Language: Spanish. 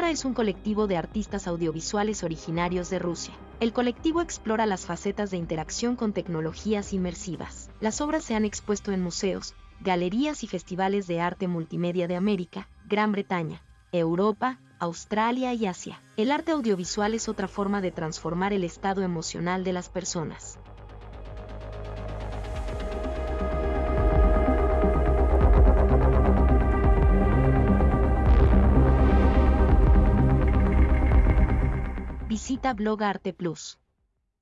es un colectivo de artistas audiovisuales originarios de Rusia. El colectivo explora las facetas de interacción con tecnologías inmersivas. Las obras se han expuesto en museos, galerías y festivales de arte multimedia de América, Gran Bretaña, Europa, Australia y Asia. El arte audiovisual es otra forma de transformar el estado emocional de las personas. Visita Blog Arte Plus.